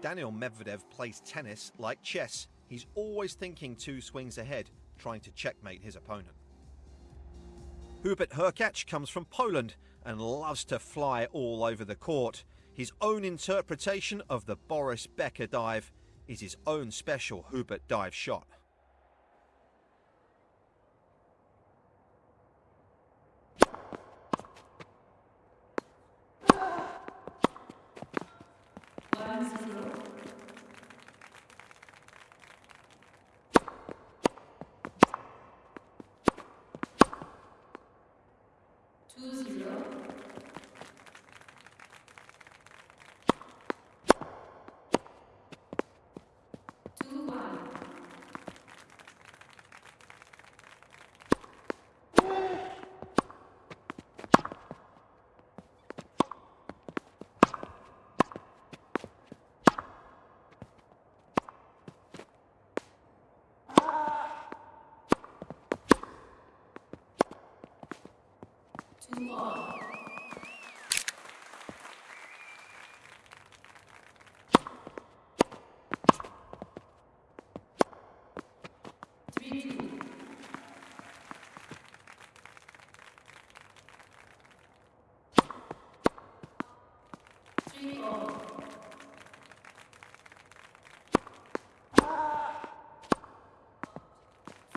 Daniil Medvedev plays tennis like chess. He's always thinking two swings ahead, trying to checkmate his opponent. Hubert Hurkacz comes from Poland and loves to fly all over the court. His own interpretation of the Boris Becker dive is his own special Hubert dive shot.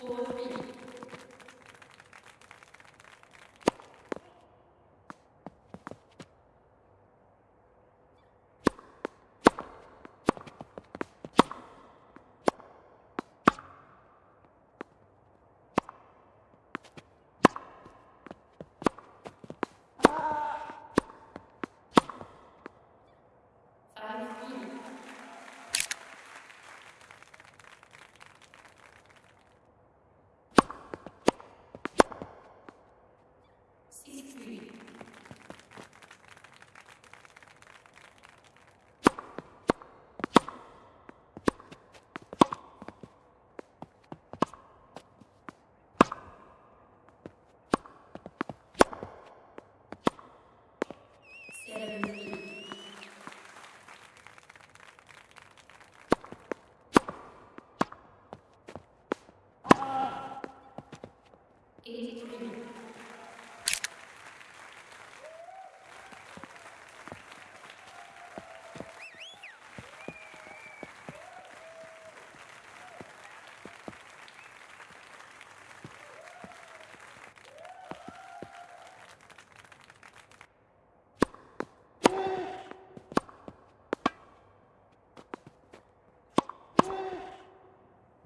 Four three. Seven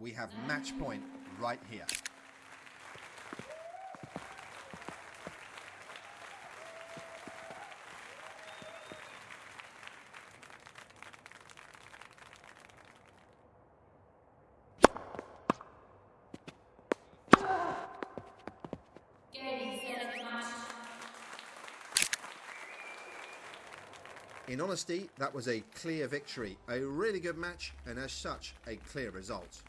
We have match point right here. In honesty, that was a clear victory, a really good match, and as such, a clear result.